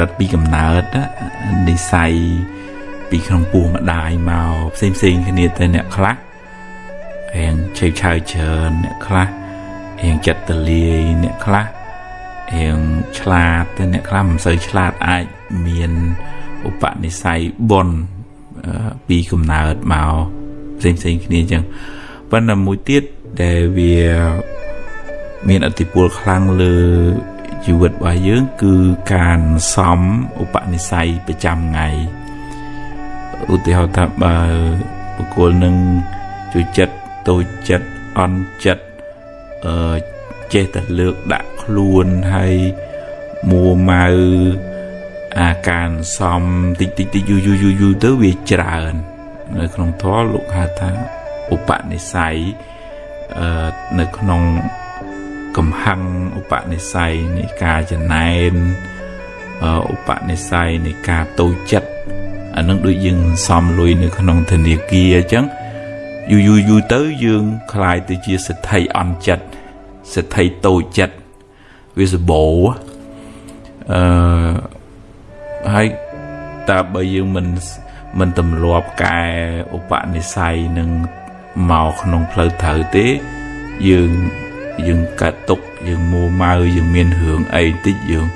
រិតពីកំណើតនិស័យពីក្នុងពោះម្ដាយមកផ្សេងផ្សេងគ្នាទៅអ្នកខ្លះរៀងឆេវឆាវច្រើនអ្នកខ្លះរៀងចិត្តទលាយអ្នកខ្លះរៀងឆ្លាតតែអ្នកខ្លះមិនសូវឆ្លាតអាចមានឧបនិស្ស័យបនពីកំណើតមកផ្សេងផ្សេងគ្នាអញ្ចឹងប៉ុន្តែមួយទៀតដែលវាមានអតិពលខ្លាំងលើ ជីវិតរបស់យើងគឺការសំឧបនិស្ស័យប្រចាំថ្ងៃឧទាហរណ៍ថាបើបុគ្គលនឹងជួយចិត្តតូចចិត្តអន់ចិត្តអឺចេះតែលើកដាក់ខ្លួនហើយមួម៉ៅអាការសំតិចតិចតិចយូរយូរយូរទៅវាច្រើន នៅក្នុងធម៌លោកហៅថាឧបនិស្ស័យអឺនៅក្នុង កំហឹងឧបនិស្ស័យនៃការចំណែនឧបនិស្ស័យនៃការតូចចិត្តអានឹងដូចយើងសំលុយនៅក្នុងធនាគារអញ្ចឹងយូរយូរយូរទៅយើងคล้ายទៅជាសិទ្ធិអន់ចិត្តសិទ្ធិតូចចិត្តវាសបោអឺហើយតើបើយើងមិនមិនទម្លាប់កែឧបនិស្ស័យនឹងមកក្នុងផ្លូវត្រូវទេយើង យើងកាត់ទុកយើងមួម៉ៅយើងមានរឿងអីតិចយើង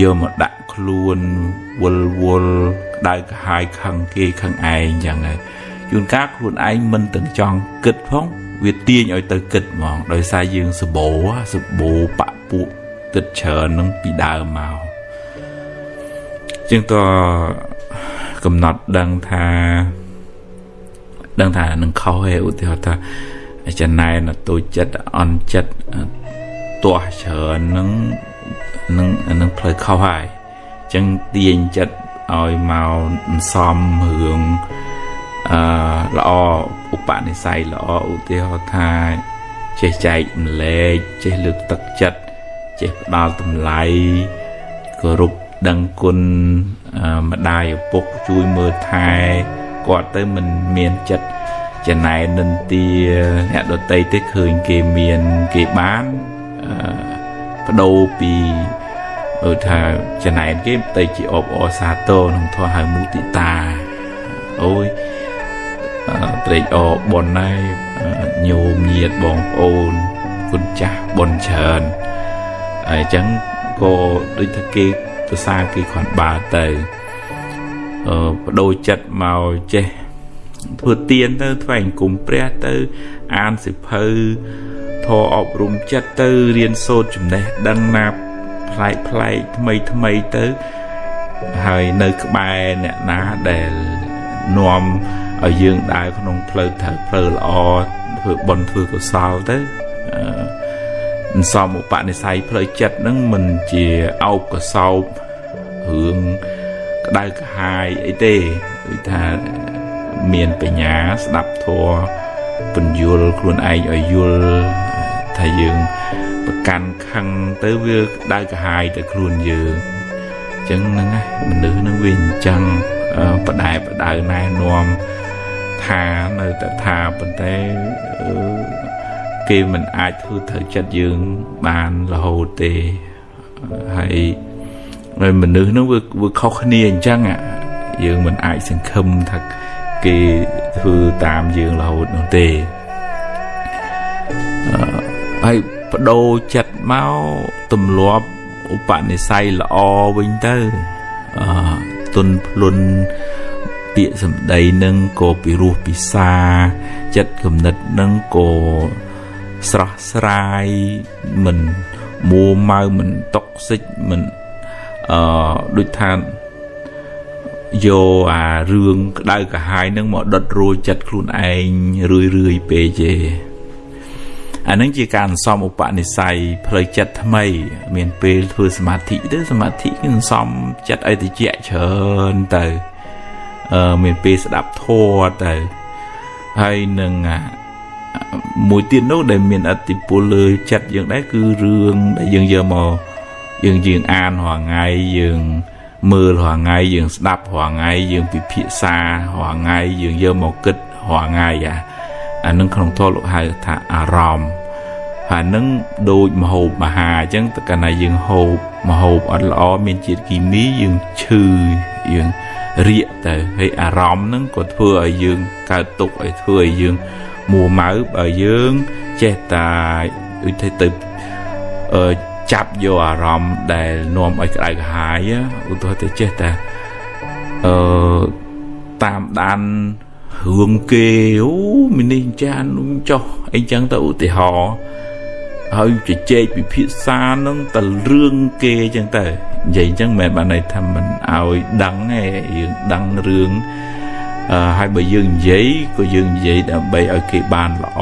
យកមកដាក់ខ្លួនវល់វល់ក្តៅក្រហាយខឹងគេខឹងឯងចឹងហើយជួនកាលខ្លួនឯងមិនទាំងចង់គិតផងវាទាញឲ្យទៅគិតហ្មងដោយសារយើងសបោសបោបពពួកគិតច្រើននឹងពីដើមមកជាងតកំណត់ដឹងថាដឹងថានឹងខុសឯឧទាហរណ៍ថា ចំណែនតូចចិត្តអន់ចិត្តទាស់ច្រើននឹងនឹងនឹងផ្លូវខុសហើយអញ្ចឹងទាញចិត្តឲ្យមកសំរឿងអឺល្អឧបនិស្ស័យល្អឧទាហរណ៍ថាចេះចែកម្លែកចេះលើកទឹកចិត្តចេះផ្ដល់តម្លៃគោរពដឹងគុណម្ដាយឪពុកជួយមើលថែគាត់ទៅមិនមានចិត្ត ចំណែននិន្ទាអ្នកដតីទេឃើញគេមានគេបានបដូរពីឧថាចំណែនគេទៅជាអបអសាទរក្នុងធម៌ហៅមុទិតាអូយត្រេកអរបនហើយញោមញាតបងប្អូនគុណចាស់បនច្រើនហើយអញ្ចឹងក៏ដូចថាគេប្រសាគេគ្រាន់បើទៅអឺបដូរចិត្តមកចេះ ធ្វើទៀនទៅថ្វាយអង្គមព្រះទៅ អានសិភៅធរអប់រំចិត្តទៅរៀនសូត្រចំណេះដឹងណាប្លែកប្លែកថ្មីថ្មីទៅហើយនៅក្បែរអ្នកណាដែលនាំឲ្យយើងដើរក្នុងផ្លូវត្រូវផ្លូវល្អធ្វើបុណ្យធ្វើកុសលទៅអឺសំឧបនិស្ស័យផ្លូវចិត្តហ្នឹងមិនជាអោបកសោបរឿងក្តៅក្រហាយអីទេគឺថា មានបញ្ញាស្ដាប់ធម៌ពន្យល់ខ្លួនឯងឲ្យយល់ថាយើងប្រកាន់ខឹងទៅវាក្តៅក្រហាយទៅខ្លួនយើងអញ្ចឹងហ្នឹងណាមនុស្សនឹងវាអញ្ចឹងបដែបដៅណែនាំថានៅតែថាប៉ុន្តែគេមិនអាចធ្វើត្រូវចិត្តយើងបានរហូតទេហើយមនុស្សនឹងវាវាខុសគ្នាអញ្ចឹងយើងមិនអាចសង្ឃឹមថា គេធ្វើតាមយើងរហូតនោះទេហើយបដូរចិត្តមកទម្លាប់ឧបនិស្ស័យល្អវិញទៅអទុនភ្លុនពាក្យសម្ដីនឹងក៏ពិរោះពិសាចិត្តគំនិតនឹងក៏ស្រស់ស្រាយមិនមួម៉ៅមិនតុកសិចមិនអឺដូចថា យកអារឿងក្តៅក្រហាយនឹងមកដុតរួចចិត្តខ្លួនឯងរឿយរឿយពេកទេអានឹងជាការសំឧបនិស្ស័យផ្លូវចិត្តថ្មី មានពេលធ្វើសមាធិទៅសមាធិគឺសំចិត្តឲ្យតិចច្រើនទៅអឺមានពេលស្ដាប់ធម៌ទៅហើយនឹងមួយទៀតនោះដែលមានអតិពលលើចិត្តយើងដែរគឺរឿងដែលយើងយកមកយើងយើងអានរាល់ថ្ងៃយើង មើលរាល់ថ្ងៃយើងស្ដាប់រាល់ថ្ងៃយើងពិភាក្សារាល់ថ្ងៃយើងយកមកគិតរាល់ថ្ងៃអាអានឹងក្នុងធម៌លោកហៅថាអារម្មណ៍ហើយនឹងដូចមហូបមហាអញ្ចឹងតើកាលណាយើងហូបមហូបអត់ល្អមានជាតិគីមីយើងឈឺយើងរាកទៅហើយអារម្មណ៍ហ្នឹងក៏ធ្វើឲ្យយើងកើតទុកឲ្យធ្វើឲ្យយើងមួម៉ៅបើយើងចេះតែដូចទៅទៅអឺ ចាប់យកអារម្មណ៍ដែលនាំឲ្យក្តៅក្រហាយឧទាហរណ៍ទៅចេះតែអឺតាមដានរឿងគេអូមីនេះចានចុះអីចឹងទៅឧទាហរណ៍ហើយជជែកពិភាក្សានឹងទៅរឿងគេចឹងទៅនិយាយចឹងមិនបានន័យថាមិនឲ្យដឹងទេយើងដឹងរឿងអឺហើយបើយើងនិយាយក៏យើងនិយាយដើម្បីឲ្យគេបានល្អ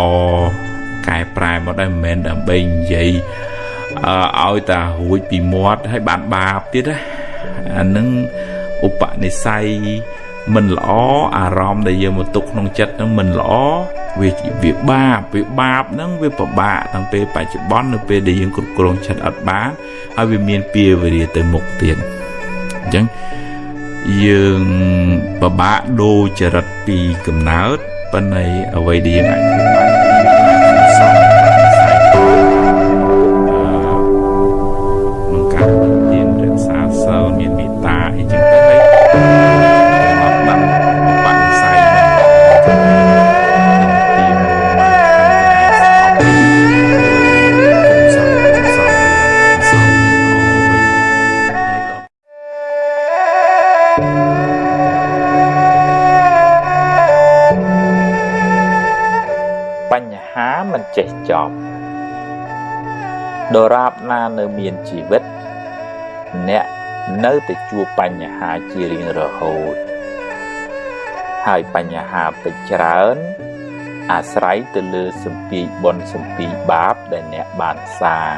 កែប្រែមកដែរមិនមែនដើម្បីនិយាយអឺ ឲ្យតារួចពីមាត់ហើយបានបាបទៀតណាអានឹងឧបនិស្ស័យមិនល្អអារម្មណ៍ដែលយើងមកទុកក្នុងចិត្តហ្នឹងមិនល្អវាវាបាបវាបាបហ្នឹងវាពិបាកតាំងពេលបច្ចុប្បន្ននៅពេលដែលយើងគ្រប់គ្រងចិត្តអត់បានហើយវាមានពៀវេរាទៅមុខទៀតអញ្ចឹងយើងពិបាកដូរចរិតពីកំណើតប៉ុន្តែអ្វីដែលយើងអាចធ្វើបាន ចេះចប់ដរាបណានៅមានជីវិត អ្នកនៅតែជួបបញ្ហាជារៀងរហូត ហើយបញ្ហាពេចច្រើន អាស្រ័យទៅលើសម្ពាយបុណ្យសម្ពាយបាបដែលអ្នកបានសាង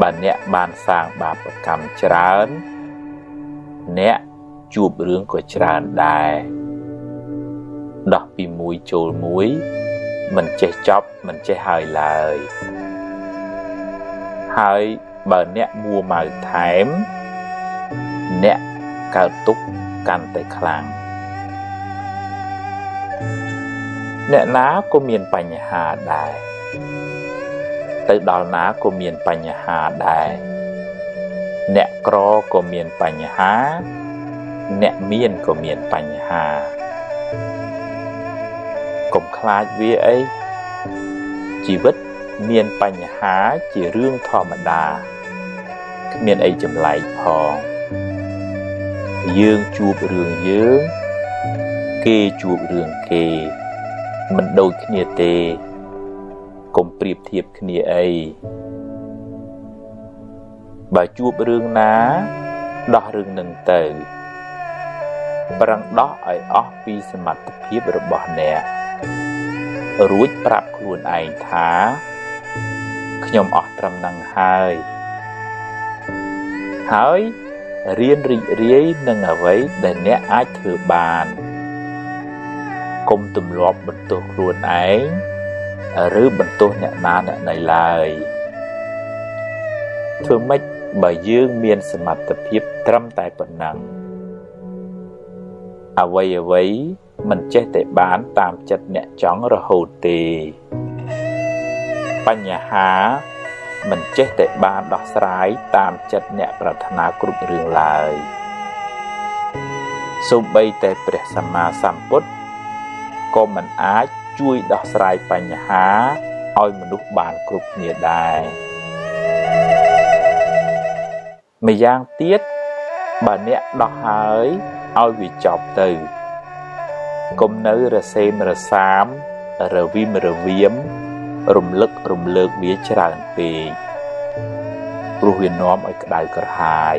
បើអ្នកបានសាងបាបកម្មច្រើន អ្នកជួបរឿងក៏ច្រើនដែរដោះពីមួយចូលមួយ មិនចេះចប់មិនចេះហើយឡើយ ហើយបើអ្នកមួម៉ៅថែម អ្នកកើតទុកកាន់តែខ្លាំងអ្នកណាក៏មានបញ្ហាដែរទៅដល់ណាក៏មានបញ្ហាដែរអ្នកក្រក៏មានបញ្ហា អ្នកមានក៏មានបញ្ហា កុំខ្លាចវាអីជីវិតមានបញ្ហាជារឿងធម្មតាគ្មានអីចម្លែកផងយើងជួបរឿងយើងគេជួបរឿងគេមិនដូចគ្នាទេកុំប្រៀបធៀបគ្នាអីបើជួបរឿងណាដោះរឿងនឹងទៅប្រឹងដោះឲ្យអស់ពីសមត្ថភាពរបស់អ្នក រួចប្រាប់ខ្លួនឯងថា ខ្ញុំអស់ត្រឹមនឹងហើយ ហើយរៀនរីករាយនឹងអ្វីដែលអ្នកអាចធ្វើបានកុំទម្លាប់បន្ទោសខ្លួនឯងឬបន្ទោសអ្នកណាអ្នកណីឡើយធ្វើម៉េចបើយើងមានសមត្ថភាពត្រឹមតែប៉ុណ្ណឹងអ្វីអ្វី មិនចេះតែបានតាមចិត្តអ្នកចង់រហូតទេបញ្ហាមិនចេះតែបានដោះស្រាយតាមចិត្តអ្នកប្រាថ្នាគ្រប់រឿងឡើយសូម្បីតែព្រះសម្មាសម្ពុទ្ធក៏មិនអាចជួយដោះស្រាយបញ្ហាឲ្យមនុស្សបានគ្រប់គ្នាដែរម្យ៉ាងទៀតបើអ្នកដោះហើយឲ្យវាចប់ទៅ កុំនៅរសេមរសាមរវិមរវៀមរំលឹករំលើកវាច្រើនពេកព្រោះវានាំឲ្យក្តៅក្រហាយ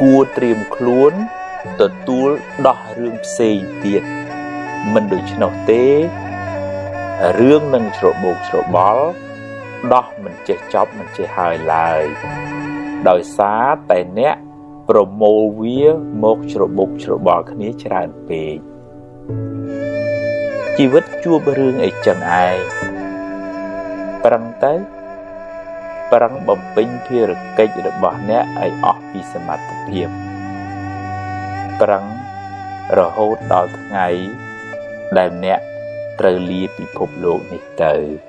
គួរត្រៀមខ្លួនទទួលដោះរឿងផ្សេងទៀតមិនដូច្នោះទេរឿងនឹងច្របូកច្របល់ដោះមិនចេះចប់មិនចេះហើយឡើយដោយសារតែអ្នក ប្រមូលវាមកច្របូកច្របល់គ្នាច្រើនពេកជីវិតជួបរឿងអីចឹងឯងប្រឹងទៅប្រឹងបំពេញភារកិច្ចរបស់អ្នកឲ្យអស់ពីសមត្ថភាពប្រឹងរហូតដល់ថ្ងៃដែលអ្នកត្រូវលាពិភពលោកនេះទៅ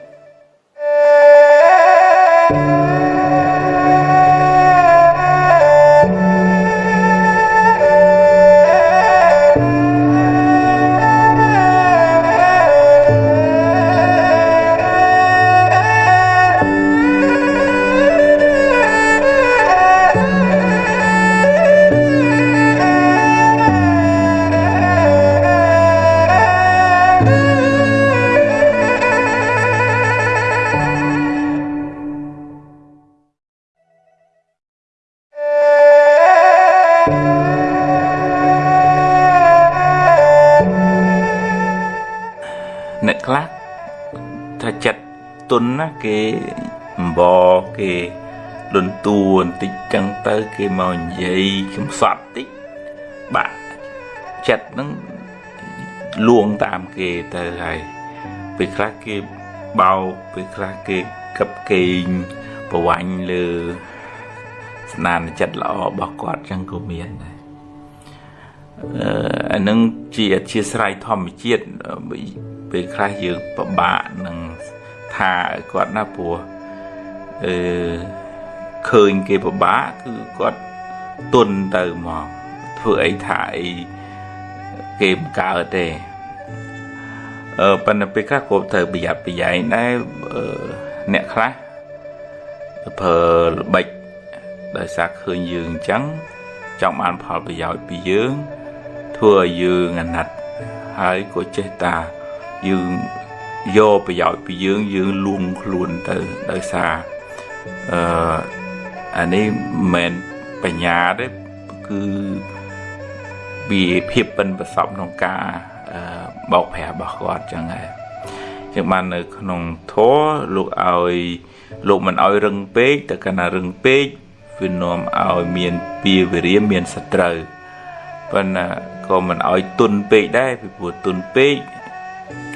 គេអំបគេលន់តួបន្តិចចឹងទៅគេមកនិយាយកំសត់តិចបាក់ចិត្តហ្នឹងលួងតាមគេទៅហើយពេលខ្លះគេបោកពេលខ្លះគេកឹបកេងប្រវាញ់លើស្នានចិត្តល្អរបស់គាត់ចឹងក៏មានដែរអឺអានឹងជាអធិស្ស្រ័យធម្មជាតិពេលខ្លះយើងពិបាកនឹង ថាឲ្យគាត់ណាព្រោះអឺឃើញគេពិបាកគឺគាត់ទុនទៅមកធ្វើអីថាអីគេមិនកើតទេអឺប៉ុន្តែពេលខ្លះក៏ត្រូវប្រយ័ត្នប្រយែងដែរអ្នកខ្លះប្រើល្បិចដោយសារឃើញយើងអញ្ចឹងចង់បានផលប្រយោជន៍ពីយើងធ្វើឲ្យយើងអាណិតហើយក៏ចេះតាយើង យកប្រយោជន៍ពីយើងយើងលួងខ្លួនទៅដោយសារអឺអានេះមិនបញ្ញាទេគឺវាភាពប៉ិនប្រសពក្នុងការបោកប្រាស់របស់គាត់ចឹងហើយចឹងបាននៅក្នុងធម៌លោកឲ្យលោកមិនឲ្យរឹងពេកតែកាលណារឹងពេកវានាំឲ្យមានពីវិរិយមានសត្រូវប៉ុន្តែក៏មិនឲ្យទុនពេកដែរពីព្រោះទុនពេក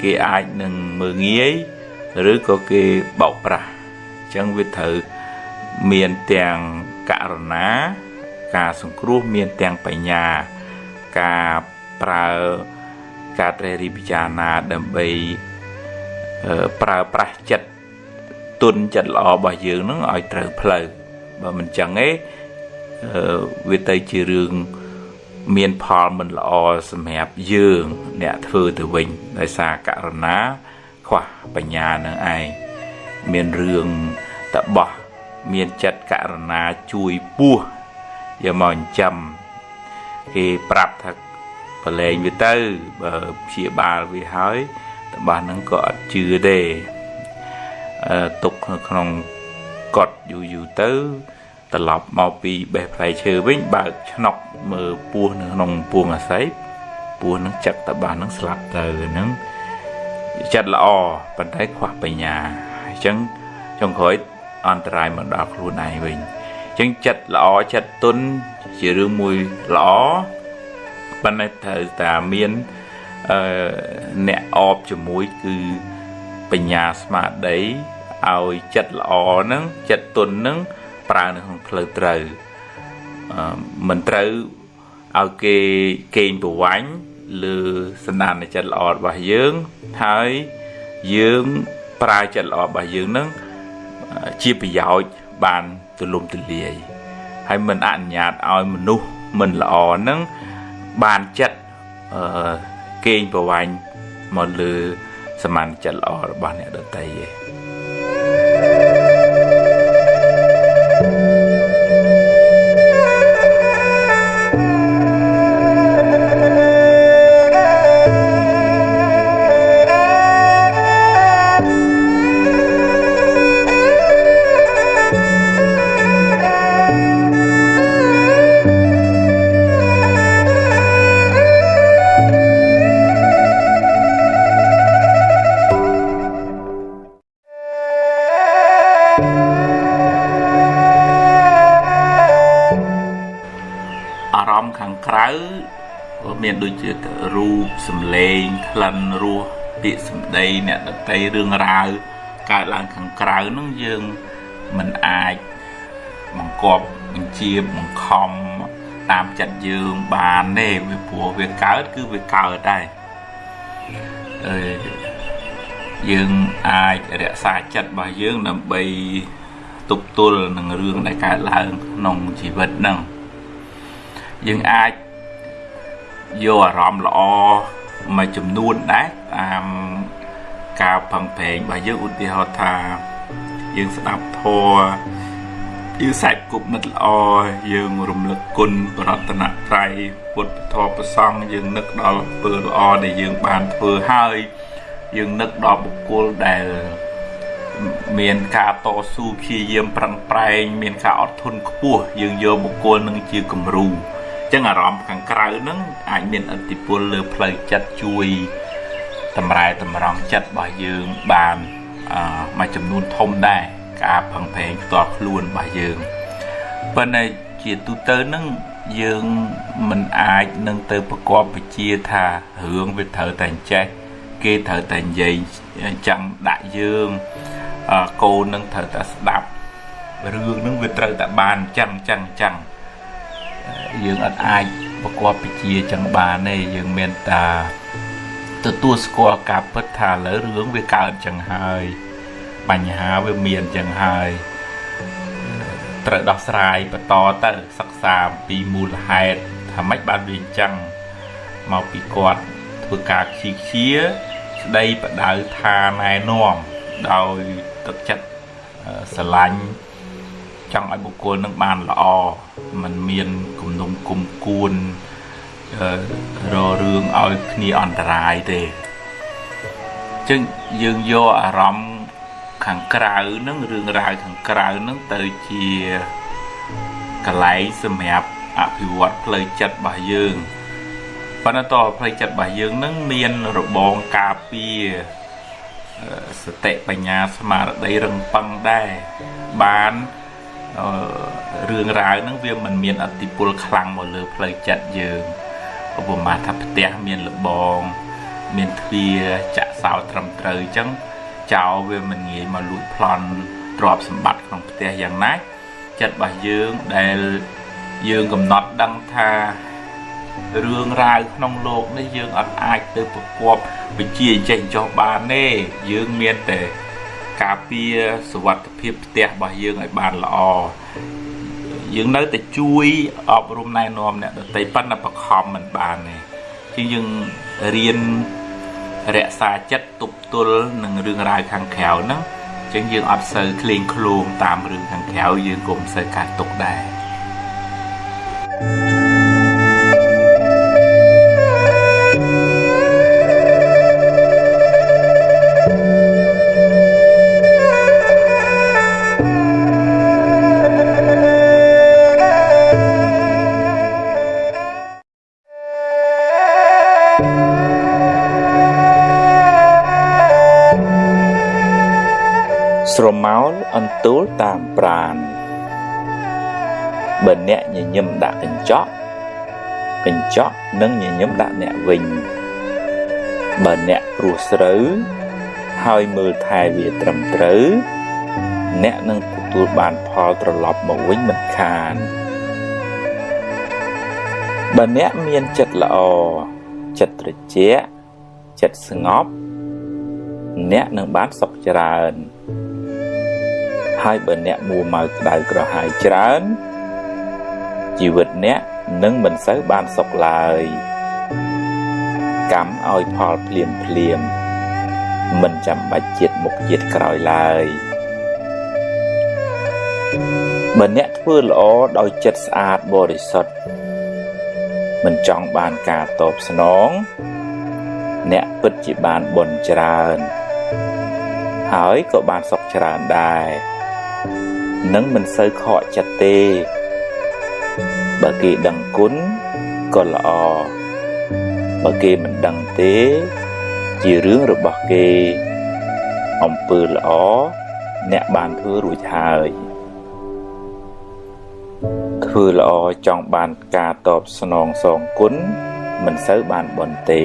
គេអាចនឹងមើងងាយឬក៏គេបោកប្រាស់អញ្ចឹងវាត្រូវមានទាំងករណា ការសង្គ្រោះមានទាំងបញ្ញា ការប្រើការត្រេះរិះពិចារណាដើម្បីប្រើប្រាស់ចិត្តទុនចិត្តល្អរបស់យើងនឹងឲ្យត្រូវផ្លូវបើមិនចឹងទេវាទៅជារឿង មានផលមិនល្អសម្រាប់យើង អ្នកធ្វើទៅវិញដោយសារករណា ខ្វះបញ្ញានឹងឯងមានរឿងតបោះមានចិត្តករណាជួយពោះយកមកចិញ្ចឹមគេប្រាប់ថាប្រឡែងវាទៅបើព្យាបាលវាហើយតបោះហ្នឹងក៏អត់ជឿទេអឺទុកនៅក្នុងកត់យូរយូរទៅ ត្រឡប់មកពីបេះផ្លែឈើវិញបើកឆ្នុកមើលពស់នៅក្នុងពួងអាស័យពស់នឹងចឹកតបាសនឹងស្លាប់ទៅហ្នឹងចិត្តល្អប៉ុន្តែខ្វះបញ្ញាអញ្ចឹងចុងក្រោយអន្តរាយមកដល់ខ្លួនឯងវិញអញ្ចឹងចិត្តល្អចិត្តទុនជារឿងមួយល្អប៉ុន្តែត្រូវតែមានអឺអ្នកអបជាមួយគឺបញ្ញាស្មារតីឲ្យចិត្តល្អហ្នឹងចិត្តទុនហ្នឹង ប្រើនៅក្នុងផ្លូវត្រូវមិនត្រូវឲ្យគេកេងប្រវាញ់លើសន្តានចិត្តល្អរបស់យើងហើយយើងប្រើចិត្តល្អរបស់យើងនឹងជាប្រយោជន៍បានទូលំទូលាយហើយមិនអនុញ្ញាតឲ្យមនុស្សមិនល្អនឹងបានចិត្តអឺកេងប្រវាញ់មកលើសមានចិត្តល្អរបស់អ្នកដទៃឯង លេងក្លិនរសពាក្យសម្ដីអ្នកដតីរឿងរ៉ាវកើតឡើងខាងក្រៅនោះយើងមិនអាចបង្កប់បញ្ជាបង្ខំតាមចិត្តយើងបានទេវាព្រោះវាកើតគឺវាកើតដែរអឺយើងអាចរក្សាចិត្តរបស់យើងដើម្បីទប់ទល់នឹងរឿងដែលកើតឡើងក្នុងជីវិតហ្នឹងយើងអាចយកអារម្មណ៍ល្អ មួយចំនួនដែរតាមការផឹងប្រែងរបស់យើងឧទាហរណ៍ថាយើងស្ដាប់ធម៌យើងសាច់គប់មិត្តល្អយើងរំលឹកគុណបរតនត្រ័យពុទ្ធធម៌ប្រសង់យើងនឹកដល់ពើល្អដែលយើងបានធ្វើហើយយើងនឹកដល់បុគ្គលដែលមានការតស៊ូព្យាយាមប្រឹងប្រែងមានការអត់ធន់ខ្ពស់យើងយកបុគ្គលនឹងជាគំរូអញ្ចឹងអារម្មណ៍ខាងក្រៅនឹងអាចមានឥទ្ធិពលលើផ្លូវចិត្តជួយតម្រែតម្រង់ចិត្តរបស់យើងបានអឺមួយចំនួនធំដែរការផឹងប្រែងផ្ទាល់ខ្លួនរបស់យើងប៉ុន្តែជាទូទៅនឹងយើងមិនអាចនឹងទៅប្រកបវិជាថារឿងវាត្រូវតែចេះគេត្រូវតែនិយាយចាំដាក់យើងកូននឹងត្រូវតែស្ដាប់រឿងនឹងវាត្រូវតែបានចឹងចឹងចឹង យើងអត់អាចប្រកបវិជាចឹងបានទេយើងមានតាទទួលស្គាល់ការពិតថាលើរឿងវាកើតចឹងហើយ បញ្ហាវាមានចឹងហើយត្រូវដោះស្រាយបន្តទៅសិក្សាពីមូលហេតុថាម៉េចបានវាអញ្ចឹងមកពីគាត់ធ្វើការខ្ជិលខ្ជាស្ដីបដៅថាណែនាំដោយទឹកចិត្តស្រឡាញ់ ចង់ឲ្យបុគ្គលនឹងបានល្អมันមានគំនុំគុំគួនររឿងឲ្យគ្នាអន្តរាយទេអញ្ចឹងយើងយកអារម្មណ៍ខាងក្រៅនឹងរឿងរ៉ាវខាងក្រៅនឹងទៅជាកន្លែងសម្រាប់អភិវឌ្ឍផ្លូវចិត្តរបស់យើងប៉ុន្តែតផ្លូវចិត្តរបស់យើងនឹងមានរបងការពារសតិបញ្ញាស្មារតីរឹងប៉ឹងដែរបាន រឿងរ៉ាវហ្នឹងវាមិនមានអតិពលខ្លាំងមកលើផ្លូវចិត្តយើងឧបមាថាផ្ទះមានលបង មានទ្វារចាក់សោត្រឹមត្រូវអញ្ចឹងចោលវាមិនងាយមកលួចប្លន់ទ្រព្យសម្បត្តិក្នុងផ្ទះយ៉ាងណាចិត្តរបស់យើងដែលយើងកំណត់ដឹងថារឿងរ៉ាវក្នុងលោកនេះយើងអត់អាចទៅប្រកបវិជាចេះចោះបានទេយើងមានតែ ការពារសុវត្ថិភាពផ្ទះរបស់យើងឲ្យបានល្អយើងនៅតែជួយអប់រំណែនាំអ្នកដទៃប៉ុន្តែបខំមិនបានទេជាងយើងរៀនរក្សាចិត្តទប់ទល់នឹងរឿងរ៉ាវខាងក្រៅហ្នឹងចឹងយើងអត់សូវក្លែងក្លងតាមរឿងខាងក្រៅយើងក៏មិនសូវកើតទុកដែរស្រ កញ្ចក់នឹងញញឹមដាក់អ្នកវិញបើអ្នកព្រោះស្រូវហើយមើលថែវាត្រឹមត្រូវអ្នកនឹងទទួលបានផលត្រឡប់មកវិញមិនខានបើអ្នកមានចិត្តល្អចិត្តត្រជាក់ចិត្តស្ងប់ អ្នកនឹងបានសុខច្រើនហើយបើអ្នកមួម៉ៅក្តៅក្រហាយច្រើនជីវិតអ្នក នឹងមិនសូវបានសុខឡើយកម្មឲ្យផលភ្លាមភ្លាមមិនចាំបាច់ជាតិមុខជាតិក្រោយឡើយបើអ្នកធ្វើល្អដោយចិត្តស្អាតបរិសុទ្ធមិនចង់បានការតបស្នង អ្នកពិតជាបានបុណ្យច្រើន ហើយក៏បានសុខច្រើនដែរនឹងមិនសូវខកចិត្តទេ បើគេដឹងគុណក៏ល្អបើគេមិនដឹងទេ ជារឿងរបស់គេអំពើល្អអ្នកបានធ្វើរួចហើយធ្វើល្អចង់បានការតបស្នងសងគុណមិនសូវបានបន់ទេ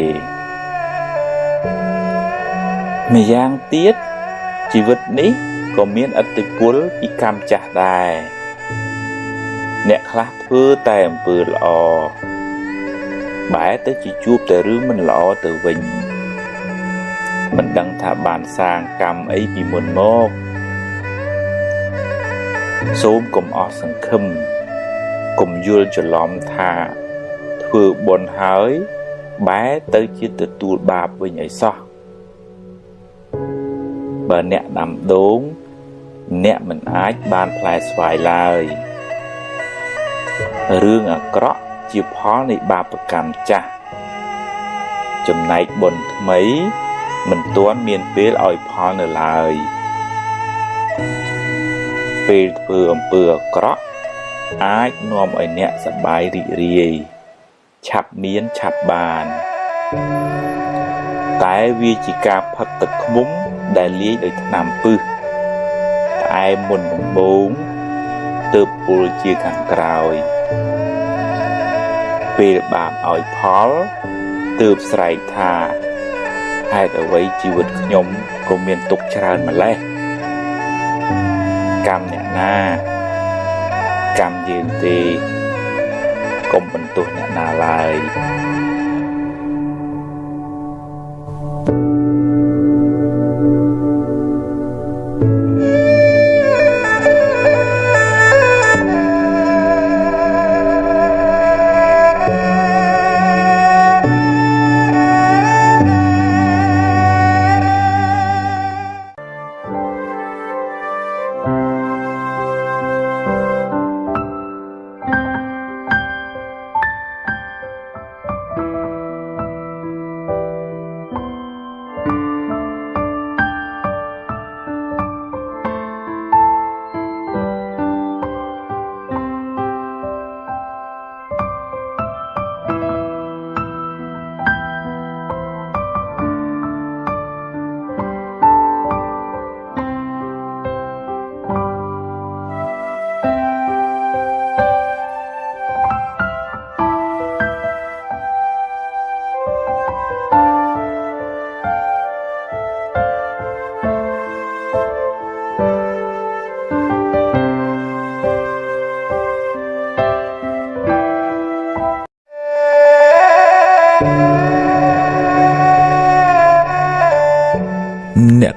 ម្យ៉ាងទៀតជីវិតនេះក៏មានឥទ្ធិពលពីកម្មចាស់ដែរ អ្នកខ្លះធ្វើតែអំពើល្អបែរទៅជាជួបតែរឿងមិនល្អទៅវិញមិនដឹងថាបានសាងកម្មអីពីមុនមកសូមកុំអស់សង្ឃឹមកុំយល់ច្រឡំថាធ្វើបុណ្យហើយបែរទៅជាទទួលបាបវិញអីសោះបើអ្នកដាំដូង អ្នកមិនអាចបានផ្លែស្វាយឡើយ រឿងអាក្រក់ជាផលនៃបាបកម្មចាស់ចំណែកបុណ្យថ្មី មិនទាន់មានពេលឲ្យផលនៅឡើយពេលធ្វើអំពើអាក្រក់អាចនាំឲ្យអ្នកសប្បាយរីករាយឆាប់មានឆាប់បាន តែវាជាការផឹកទឹកឃ្មុំដែលលាយដោយថ្នាំពឹសផ្អែមមុនដំបូងទើបពុលជាខាងក្រោយ ពេលបាបឲ្យផលទើបស្រែកថាហេតុអ្វីជីវិតខ្ញុំក៏មានទុកច្រើនម្ល៉េះកម្មអ្នកណាកម្មយើងទេកុំបន្ទោសអ្នកណាឡើយ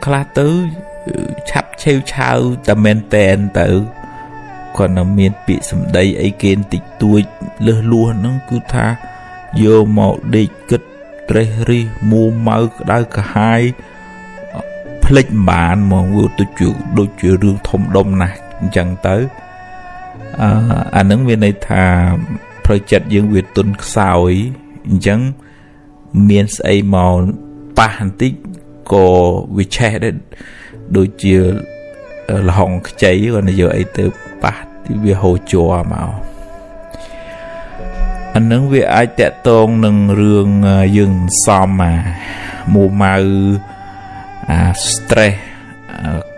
ខ្លះទៅឆាប់ឆេវឆាវតែមែនតែនទៅគាត់នៅមានពាក្យសម្ដីអីគេបន្តិចតួចលឹះលួសហ្នឹងគឺថាយកមកដេកគិតត្រេះរិះមួម៉ៅក្តៅកាហាយភ្លេចមិនបានមកវាទៅជាដូចជារឿងធំដុំណាស់អញ្ចឹងទៅអឺអានឹងវាន័យថាផ្លូវចិត្តយើងវាទុនខ្សោយអញ្ចឹងមានស្អីមកប៉ះបន្តិច ក៏វាឆេះដែរដូចជាលហុងខ្ចីគាត់និយាយអីទៅប៉ះទីវាហូរជាប់មកអានឹងវាអាចតកតងនឹងរឿងយើងសំអាមួម៉ៅអា stress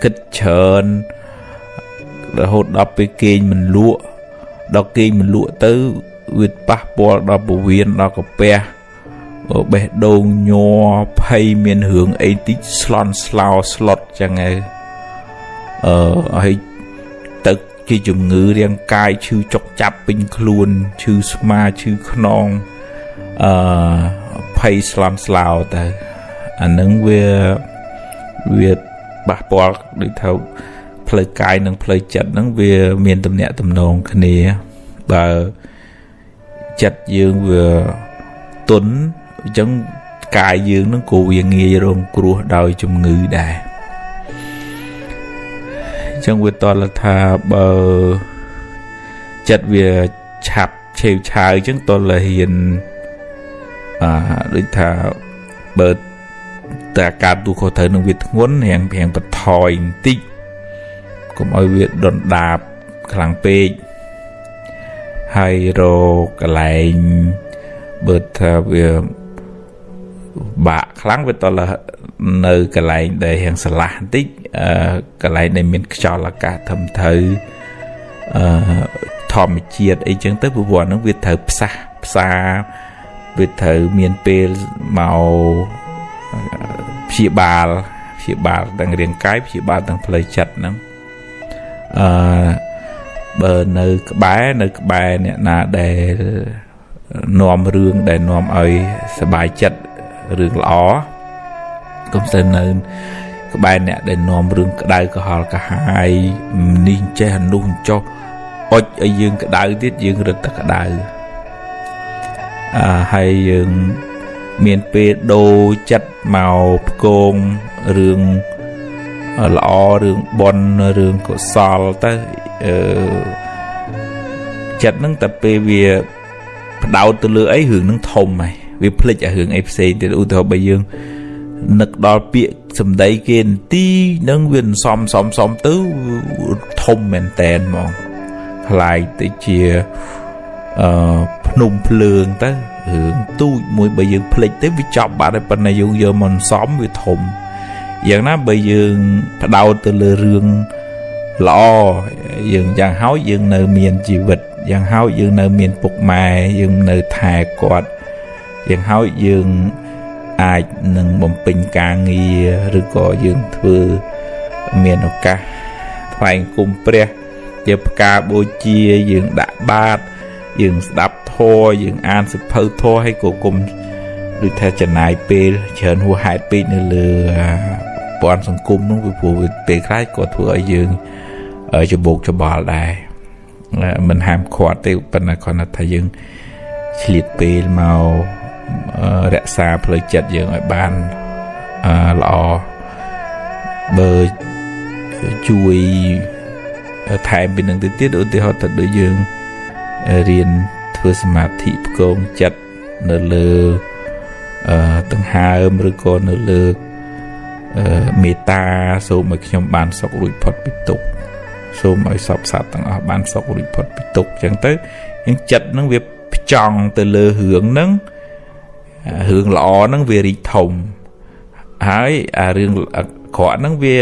គិតច្រើនរហូតដល់ពេលគេងមិនលក់ដល់គេងមិនលក់ទៅវាប៉ះពាល់ដល់ពវៀនដល់កាពះ បេះដូងញ័រភ័យមានរឿងអីតិចស្លន់ស្លោស្លុតចឹងឯងអឺហើយទៅជាជំងឺរាងកាយឈឺចុកចាប់ពេញខ្លួនឈឺស្មាឈឺខ្នងអឺភ័យស្លន់ស្លោទៅអានឹងវាវាប៉ះពាល់ដូចថាផ្លូវកាយនិងផ្លូវចិត្តហ្នឹងវាមានទំនាក់ទំនងគ្នាបើចិត្តយើងវាទុន អញ្ចឹងកាយយើងនឹងក៏វាងាយរងគ្រោះដោយជំងឺដែរអញ្ចឹងវាតលថាបើចិត្តវាឆាប់ឆេវឆាវអញ្ចឹងតលហ៊ានអាដូចថាបើតែការទូខុសត្រូវនឹងវាធ្ងន់រៀងរៀងបន្ថយបន្តិចកុំឲ្យវាដុនដាបខ្លាំងពេកហើយរកកន្លែងបើថាវា បាក់ខ្លាំងវាតលនៅកន្លែងដែលរៀងស្រឡះបន្តិចអឺកន្លែងដែលមានខ្យល់អាកាសធំធៅអឺធម្មជាតិអីចឹងទៅព្រោះហ្នឹងវាត្រូវផ្សះផ្សាវាត្រូវមានពេលមកព្យាបាលព្យាបាលទាំងរាងកាយព្យាបាលទាំងផ្លូវចិត្តហ្នឹងអឺបើនៅក្បែរនៅក្បែរអ្នកណាដែលនាំរឿងដែលនាំឲ្យសบายចិត្ត រឿងល្អកុំទៅនៅក្បែរអ្នកដែលនាំរឿងក្តៅក្រហល់កាហាយនេះចេះអានោះចុះអុចឲ្យយើងក្តៅទៀតយើងរឹតតែក្តៅអឺហើយយើងមានពេលដូរចិត្តមកផ្គងរឿងល្អរឿងបុណ្យរឿងកុសលទៅអឺចិត្តហ្នឹងតែពេលវាផ្ដោតទៅលើអីរឿងហ្នឹងធំហើយ វាភ្លេចអារឿងអីផ្សេងទៀតឧទាហរណ៍បើយើងនឹកដល់ពាក្យសម្ដីគេនទីនឹងវាសំសំសំទៅធំមែនតែនហ្មងខ្លាយទៅជាអឺភ្នំភ្លើងទៅរឿងទូចមួយបើយើងភ្លេចទៅវាចប់បាត់ហើយប៉ុន្តែយើងយកមកសំវាធំយ៉ាងណាបើយើងផ្ដោតទៅលើរឿងល្អយើងយ៉ាងហោចយើងនៅមានជីវិតយ៉ាងហោចយើងនៅមានពុកម៉ែយើងនៅថែគាត់ យ៉ាងហោចយើងអាចនឹងបំពេញការងារឬក៏យើងធ្វើមានឱកាសថ្វាយគុំព្រះជាផ្កាបូជាយើងដាក់បាតយើងស្ដាប់ធម៌យើងអានសិភៅធម៌ឲ្យក៏គុំដូចថាចំណាយពេលច្រើនហួសហេតុពេកនៅលើព័ន្ធសង្គមនោះពីព្រោះពេលខ្លះក៏ធ្វើឲ្យយើងច្បោកច្បល់ដែរមិនហាមឃាត់ទេប៉ុន្តែគាត់ថាយើងឆ្លៀតពេលមក រក្សាផ្លូវចិត្តយើងឲ្យបានល្អបើជួយថែមពីនឹងទៅទៀតឧទាហរណ៍ទៅដូចយើងរៀនធ្វើសមាធិផ្គងចិត្តនៅលើអឺដង្ហើមឬក៏នៅលើអឺមេត្តាសូមឲ្យខ្ញុំបានសុខរួចផុតពីទុក្ខសូមឲ្យសពសត្វទាំងអស់បានសុខរួចផុតពីទុក្ខអញ្ចឹងទៅយើងចិត្តនឹងវាផ្ចង់ទៅលើរឿងហ្នឹង រឿងល្អហ្នឹងវារីកធំហើយអារឿងអាក្រក់ហ្នឹងវា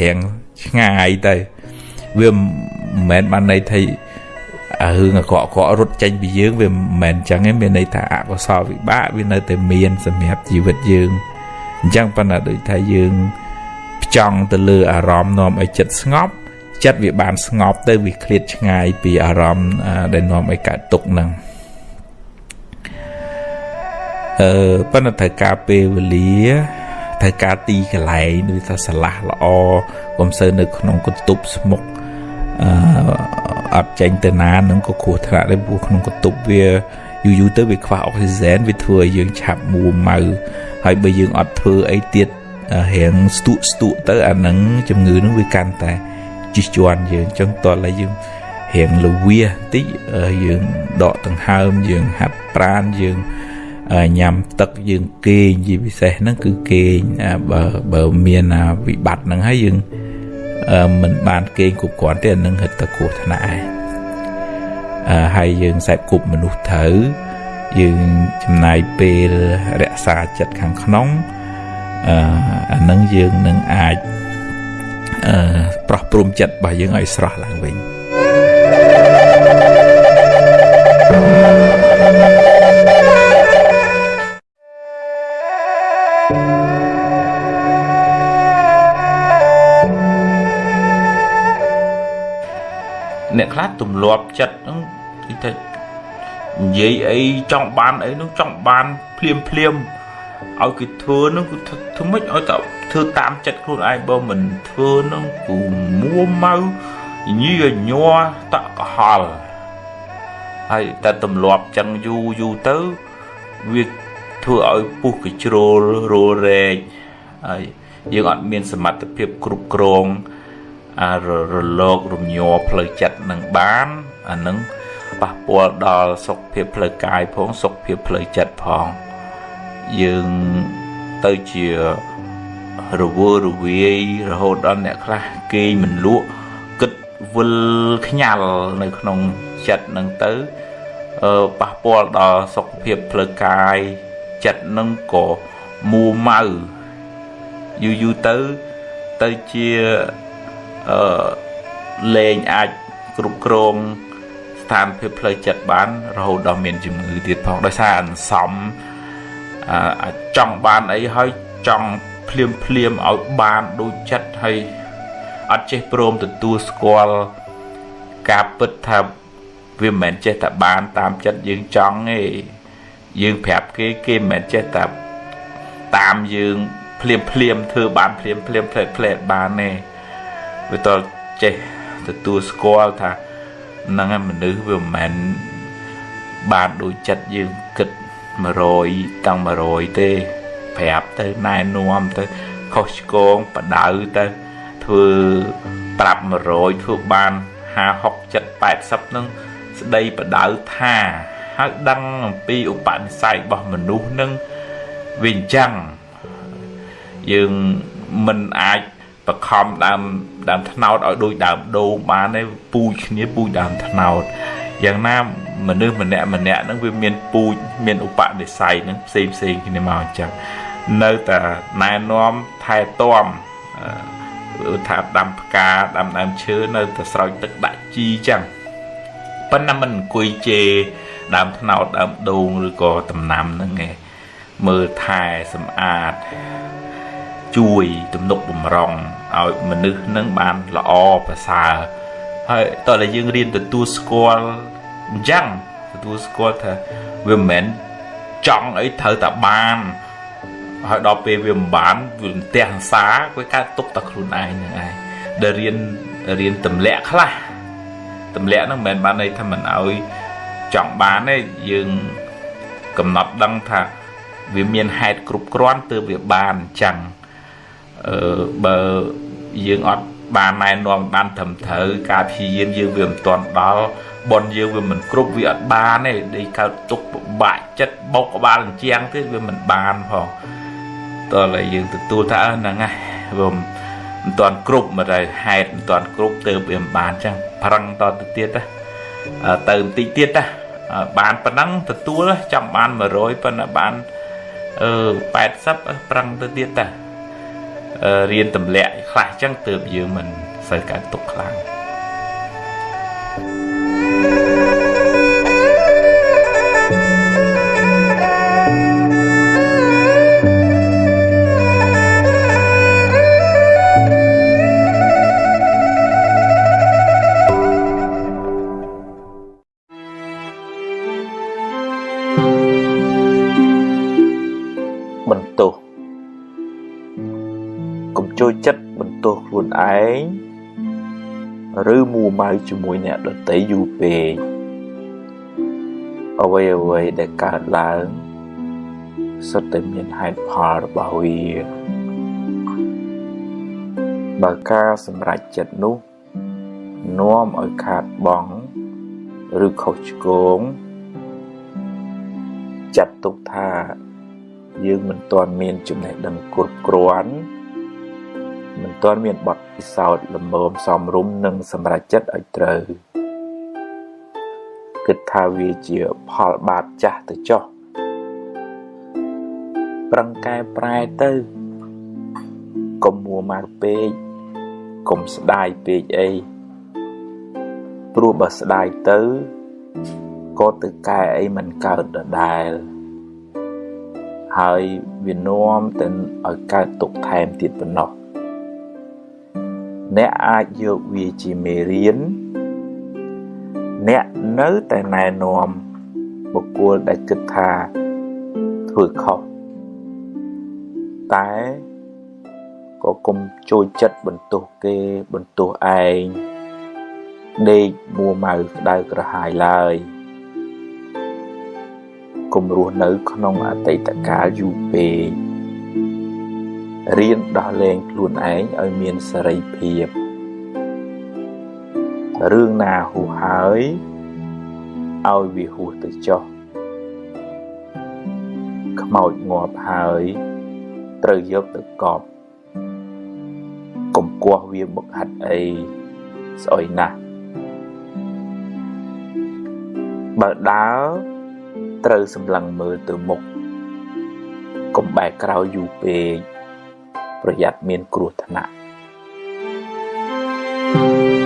រៀងឆ្ងាយទៅវាមិនមែនបានន័យថាអារឿងអាក្រក់អាក្រក់រត់ចេញពីយើងវាមិនមែនអញ្ចឹងទេមានន័យថាអកុសលវិបាកវានៅតែមានសម្រាប់ជីវិតយើងអញ្ចឹងប៉ុន្តែដូចថាយើងផ្ចង់ទៅលើអារម្មណ៍នាំឲ្យចិត្តស្ងប់ចិត្តវាបានស្ងប់ទៅវាឃ្លាតឆ្ងាយពីអារម្មណ៍ដែលនាំឲ្យកើតទុក្ខហ្នឹង អឺប៉ុន្តែត្រូវការពេលវេលាត្រូវការទីកន្លែងដូចថាឆ្លាស់ល្អកុំសូវនៅក្នុងកន្ទប់ស្មុកអឺអត់ចេញទៅណានឹងក៏គ្រោះថ្នាក់ដែរព្រោះក្នុងកន្ទប់វាយូរយូរទៅវាខ្វះអុកស៊ីហ្សែនវាធ្វើឲ្យយើងឆាប់មួម៉ៅហើយបើយើងអត់ធ្វើអីទៀតរៀងស្ទុកស្ទុកទៅអានឹងជំងឺនឹងវាកាន់តែជិះជាន់យើងអញ្ចឹងតើឡើយយើងរៀងលវាតិចយើងដកដង្ហើមយើងហាត់ប្រានយើង ញ៉ាំទឹកយើងគេងជាពិសេសហ្នឹងគឺគេងបើបើមានវិបត្តិហ្នឹងហើយយើងមិនបានគេងគ្រប់គ្រាន់ទេអានឹងហិតតែគ្រោះថ្នាក់ឯងហើយយើងខ្សែគប់មនុស្សត្រូវយើងចំណាយពេលរក្សាចិត្តខាងក្នុងអានឹងយើងនឹងអាចប្រោះព្រំចិត្តរបស់យើងឲ្យស្រស់ឡើងវិញ អ្នកខ្លះទម្លាប់ចិត្តហ្នឹងគឺថានិយាយអីចង់បានអីនោះចង់បានភ្លាមភ្លាមឲ្យគេធ្វើហ្នឹងគឺធ្វើម៉េចឲ្យតែធ្វើតាមចិត្តខ្លួនឯងបើមិនធ្វើហ្នឹងគឺមួម៉ៅញីញ័រតក់កុហលហើយតែទម្លាប់ចឹងយូរយូរទៅវាធ្វើឲ្យពុះកជ្រោលរោរែកហើយយើងអត់មានសមត្ថភាពគ្រប់គ្រងអា រលករំញ័រផ្លូវចិត្តនឹងបានអានឹងប៉ះពាល់ដល់សុខភាពផ្លូវកាយផងសុខភាពផ្លូវចិត្តផងយើងទៅជារវើរវាយរហូតដល់អ្នកខ្លះគេមិនលក់គិតវិលខ្ញាល់នៅក្នុងចិត្តនឹងទៅអឺប៉ះពាល់ដល់សុខភាពផ្លូវកាយចិត្តនឹងក៏មួម៉ៅយូរយូរទៅទៅជា អឺលែងអាចគ្រប់គ្រងស្ថានភាពផ្លូវចិត្តបាន រហូតដល់មានជំងឺទៀតផងដោយសារអន្សំអាចចង់បានអីហើយចង់ភ្លាមភ្លាមឲ្យបានដូចចិត្តហើយអត់ចេះព្រមទទួលស្គាល់ការពិតថាវាមិនមែនចេះតែបានតាមចិត្តយើងចង់ទេយើងប្រាប់គេគេមិនមែនចេះតែតាមយើងភ្លាមភ្លាមធ្វើបានភ្លាមភ្លាមផ្លែផ្លែបានទេ វាតចេះទទួលស្គាល់ថាហ្នឹងមនុស្សវាមិនមែនបានដូចចិត្តយើងគិត100តាំង100ទេប្រាប់ទៅណែនាំទៅខុសឆ្គងបដៅទៅធ្វើប្រាប់100ធ្វើបាន50 60 80នឹងស្ដីបដៅថាហើយដឹងអំពីឧបនិស្ស័យរបស់មនុស្សនឹងវាអញ្ចឹងយើងមិនអាច បខំដើមដើមថ្នោតឲ្យដូចដើមដូងបានទេពូជគ្នាពូជដើមថ្នោតយ៉ាងណាមនុស្សម្នាក់ម្នាក់ហ្នឹងវាមានពូជមានឧបនិស្ស័យហ្នឹងផ្សេងផ្សេងគ្នាមកអញ្ចឹងនៅតែណែនាំថែទាំថាដាំផ្កាដាំដើមឈើនៅតែស្រោចទឹកដាក់ជីអញ្ចឹងប៉ុន្តែមិនអង្គុយជេរដើមថ្នោតដើមដូងឬក៏ដំណាំហ្នឹងឯងមើលថែសម្អាតជួយទំនុកបំរុង ឲ្យមនុស្សនឹងបានល្អប្រសើរហើយតើតែយើងរៀនទទួលស្គាល់អញ្ចឹងទទួលស្គាល់ថាវាមិនមែនចង់អីត្រូវតែបានហើយដល់ពេលវាមិនបានវាផ្ទះសាវាកើតទុកតែខ្លួនឯងនឹងឯងដែលរៀនរៀនទម្លាក់ខ្លះទម្លាក់ហ្នឹងមិនមែនបានន័យថាមិនឲ្យចង់បានទេយើងកំណត់ដឹងថាវាមានហេតុគ្រប់គ្រាន់ទើបវាបានអញ្ចឹងអឺបើ យើងអត់បានណែនាំបានត្រឹមត្រូវការព្យាយាមយើងវាមិនទាន់ដល់បនយើងវាមិនគ្រប់វាអត់បានទេដេកកើតទុកពិបាកចិត្តបោកក្បាលអញ្ចាំងទៀតវាមិនបានផងតើឡើយយើងទទួលថាហ្នឹងណាវាមិនទាន់គ្រប់មកតែហេតុមិនទាន់គ្រប់ទៅវាមិនបានចឹងប្រឹងតទៅទៀតណាទៅបន្តិចទៀតណាបានប៉ុណ្ណឹងទទួលចាំបាន100ប៉ុន្តែបានអឺ80ប្រឹងទៅទៀតតា រៀនទម្លាក់ខ្លះចឹងទើបយើងមិនសូវកើតទុកខ្លាំង ងឬមួម៉ៅជាមួយអ្នកដតីយូរពេកអ្វីអ្វីដែលកើតឡើងសុទ្ធតែមានហេតុផលរបស់វាបើការសម្រេចចិត្តនោះនាំឲ្យខាតបង់ឬខុសឆ្គងចាត់ទុកថាយើងមិនទាន់មានចំណេះដឹងគ្រប់គ្រាន់ មិនទាន់មានបទពិសោធន៍លំមសមរម្យនិងសម្រេចចិត្តឲ្យត្រូវគិតថាវាជាផលបាបចាស់ទៅចុះប្រឹងកែប្រែទៅកុំមួម៉ៅពេកកុំស្ដាយពេកអីព្រោះបើស្ដាយទៅក៏ទៅកែអីមិនកើតដដែលហើយវានាំទៅឲ្យកើតទុកថែមទៀតប៉ុណ្ណោះ អ្នកអាចយកវាជាមេរៀនអ្នកនៅតែណែនាំបុគ្គលដែលគិតថាធ្វើខុសតែក៏កុំចូលចិត្តបន្ទោសគេបន្ទោសឯងដេកមួម៉ៅក្តៅក្រហាយឡើយកុំរស់នៅក្នុងអតីតកាលយូរពេក រៀនដោះលែងខ្លួនឯងឲ្យមានសេរីភាពរឿងណាហួសហើយឲ្យវាហួសទៅចុះខ្មោចងាប់ហើយត្រូវយកទៅកប់កុំគោះវាមកហាត់អីស្អុយណាស់បើដើរត្រូវសម្លឹងមើលទៅមុខកុំបែរក្រោយយូរពេក ប្រយ័ត្នមានគ្រោះថ្នាក់ thank you